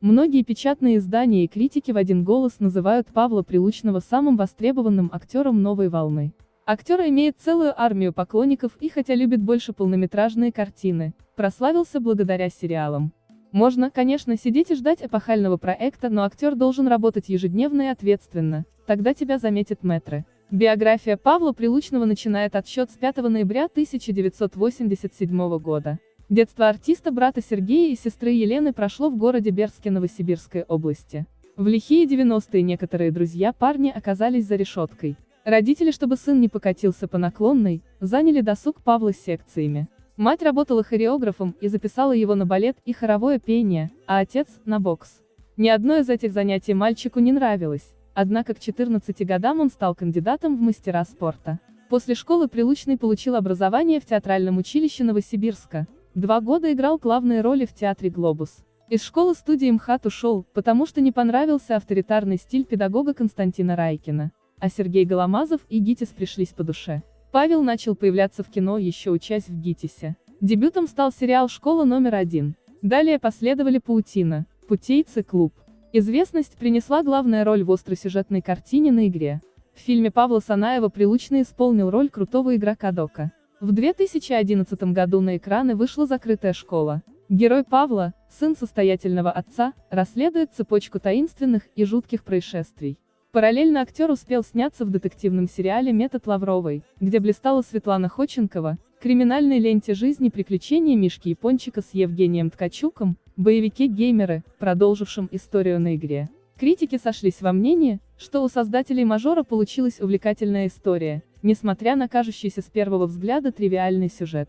Многие печатные издания и критики в один голос называют Павла Прилучного самым востребованным актером новой волны. Актер имеет целую армию поклонников и хотя любит больше полнометражные картины, прославился благодаря сериалам. Можно, конечно, сидеть и ждать эпохального проекта, но актер должен работать ежедневно и ответственно, тогда тебя заметят метры. Биография Павла Прилучного начинает отсчет с 5 ноября 1987 года. Детство артиста брата Сергея и сестры Елены прошло в городе Берске Новосибирской области. В лихие 90-е некоторые друзья парни оказались за решеткой. Родители, чтобы сын не покатился по наклонной, заняли досуг Павла секциями. Мать работала хореографом и записала его на балет и хоровое пение, а отец – на бокс. Ни одно из этих занятий мальчику не нравилось, однако к 14 годам он стал кандидатом в мастера спорта. После школы Прилучный получил образование в театральном училище Новосибирска, Два года играл главные роли в театре «Глобус». Из школы-студии МХАТ ушел, потому что не понравился авторитарный стиль педагога Константина Райкина. А Сергей Голомазов и ГИТИС пришлись по душе. Павел начал появляться в кино, еще учась в ГИТИСе. Дебютом стал сериал «Школа номер один». Далее последовали «Паутина», «Путейцы», «Клуб». Известность принесла главная роль в остросюжетной картине на игре. В фильме Павла Санаева Прилучный исполнил роль крутого игрока Дока. В 2011 году на экраны вышла «Закрытая школа». Герой Павла, сын состоятельного отца, расследует цепочку таинственных и жутких происшествий. Параллельно актер успел сняться в детективном сериале «Метод Лавровой», где блистала Светлана Ходченкова, криминальной ленте жизни приключения Мишки Япончика с Евгением Ткачуком, боевике-геймеры, продолжившем историю на игре. Критики сошлись во мнении, что у создателей мажора получилась увлекательная история, несмотря на кажущийся с первого взгляда тривиальный сюжет.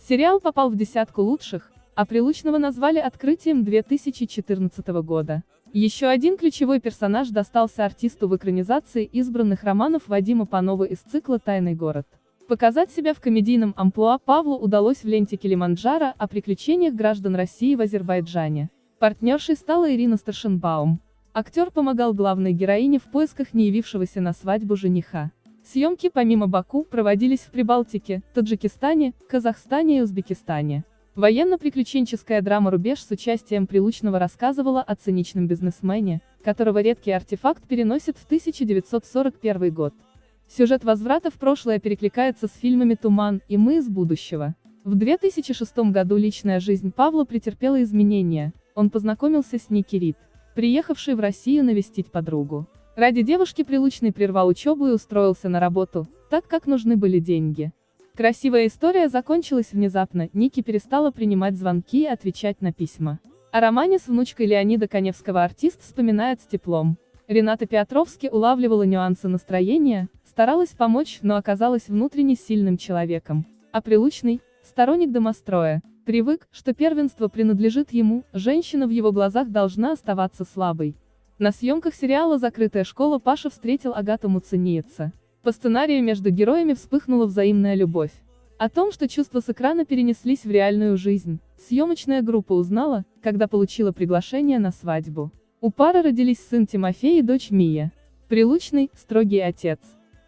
Сериал попал в десятку лучших, а Прилучного назвали открытием 2014 года. Еще один ключевой персонаж достался артисту в экранизации избранных романов Вадима Панова из цикла «Тайный город». Показать себя в комедийном амплуа Павлу удалось в ленте Килиманджаро о приключениях граждан России в Азербайджане. Партнершей стала Ирина Старшенбаум. Актер помогал главной героине в поисках не явившегося на свадьбу жениха. Съемки помимо Баку проводились в Прибалтике, Таджикистане, Казахстане и Узбекистане. Военно-приключенческая драма «Рубеж» с участием Прилучного рассказывала о циничном бизнесмене, которого редкий артефакт переносит в 1941 год. Сюжет возврата в прошлое перекликается с фильмами «Туман» и «Мы из будущего». В 2006 году личная жизнь Павла претерпела изменения, он познакомился с Ники Рид, приехавшей в Россию навестить подругу. Ради девушки Прилучный прервал учебу и устроился на работу, так как нужны были деньги. Красивая история закончилась внезапно, Ники перестала принимать звонки и отвечать на письма. О романе с внучкой Леонида Коневского артист вспоминает с теплом. Рената Петровски улавливала нюансы настроения, старалась помочь, но оказалась внутренне сильным человеком. А Прилучный, сторонник домостроя, привык, что первенство принадлежит ему, женщина в его глазах должна оставаться слабой. На съемках сериала «Закрытая школа» Паша встретил Агату Муцениеца. По сценарию между героями вспыхнула взаимная любовь. О том, что чувства с экрана перенеслись в реальную жизнь, съемочная группа узнала, когда получила приглашение на свадьбу. У пары родились сын Тимофей и дочь Мия. Прилучный, строгий отец.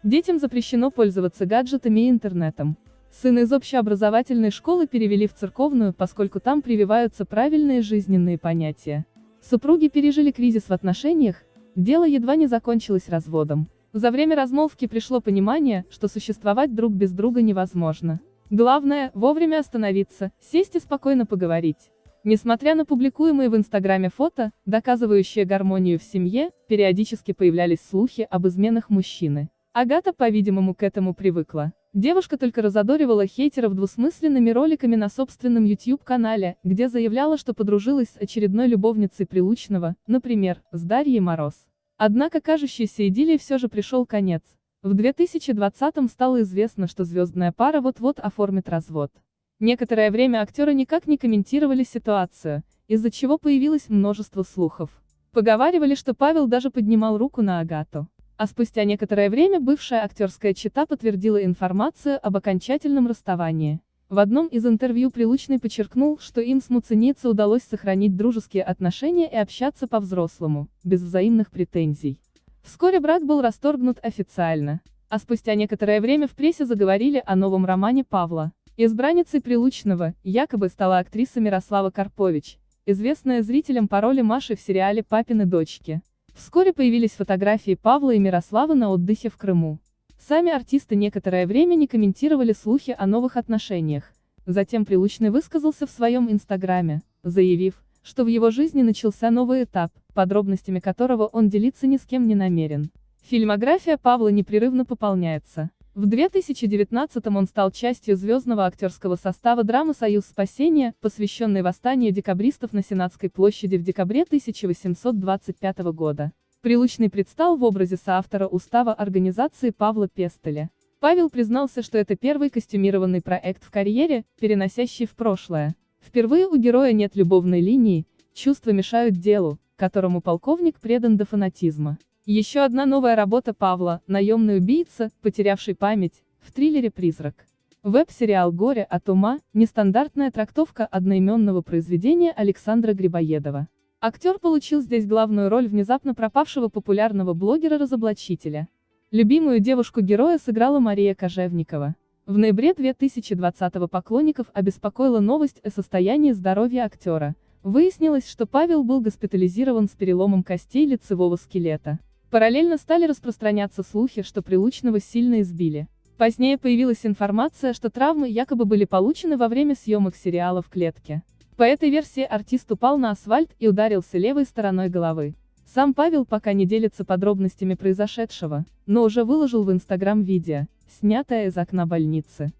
Детям запрещено пользоваться гаджетами и интернетом. Сына из общеобразовательной школы перевели в церковную, поскольку там прививаются правильные жизненные понятия. Супруги пережили кризис в отношениях, дело едва не закончилось разводом. За время размолвки пришло понимание, что существовать друг без друга невозможно. Главное, вовремя остановиться, сесть и спокойно поговорить. Несмотря на публикуемые в Инстаграме фото, доказывающие гармонию в семье, периодически появлялись слухи об изменах мужчины. Агата, по-видимому, к этому привыкла. Девушка только разодоривала хейтеров двусмысленными роликами на собственном YouTube-канале, где заявляла, что подружилась с очередной любовницей Прилучного, например, с Дарьей Мороз. Однако кажущейся идиллии все же пришел конец. В 2020-м стало известно, что звездная пара вот-вот оформит развод. Некоторое время актеры никак не комментировали ситуацию, из-за чего появилось множество слухов. Поговаривали, что Павел даже поднимал руку на Агату. А спустя некоторое время бывшая актерская чита подтвердила информацию об окончательном расставании. В одном из интервью Прилучный подчеркнул, что им с Муценице удалось сохранить дружеские отношения и общаться по-взрослому, без взаимных претензий. Вскоре брак был расторгнут официально. А спустя некоторое время в прессе заговорили о новом романе Павла. Избранницей Прилучного, якобы стала актриса Мирослава Карпович, известная зрителям по роли Маши в сериале «Папины дочки». Вскоре появились фотографии Павла и Мирославы на отдыхе в Крыму. Сами артисты некоторое время не комментировали слухи о новых отношениях. Затем Прилучный высказался в своем инстаграме, заявив, что в его жизни начался новый этап, подробностями которого он делиться ни с кем не намерен. Фильмография Павла непрерывно пополняется. В 2019 он стал частью звездного актерского состава драмы «Союз спасения», посвященной восстанию декабристов на Сенатской площади в декабре 1825 года. Прилучный предстал в образе соавтора устава организации Павла Пестеля. Павел признался, что это первый костюмированный проект в карьере, переносящий в прошлое. Впервые у героя нет любовной линии, чувства мешают делу, которому полковник предан до фанатизма. Еще одна новая работа Павла, наемный убийца, потерявший память, в триллере «Призрак». Веб-сериал «Горе от ума» – нестандартная трактовка одноименного произведения Александра Грибоедова. Актер получил здесь главную роль внезапно пропавшего популярного блогера-разоблачителя. Любимую девушку героя сыграла Мария Кожевникова. В ноябре 2020 поклонников обеспокоила новость о состоянии здоровья актера. Выяснилось, что Павел был госпитализирован с переломом костей лицевого скелета. Параллельно стали распространяться слухи, что Прилучного сильно избили. Позднее появилась информация, что травмы якобы были получены во время съемок сериала «В клетке». По этой версии артист упал на асфальт и ударился левой стороной головы. Сам Павел пока не делится подробностями произошедшего, но уже выложил в Инстаграм видео, снятое из окна больницы.